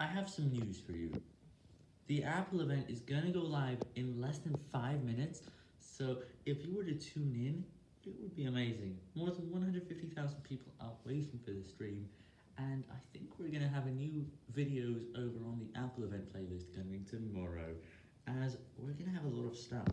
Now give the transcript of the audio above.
I have some news for you. The Apple event is gonna go live in less than 5 minutes, so if you were to tune in, it would be amazing. More than 150,000 people are waiting for the stream, and I think we're gonna have a new videos over on the Apple event playlist coming tomorrow, as we're gonna have a lot of stuff.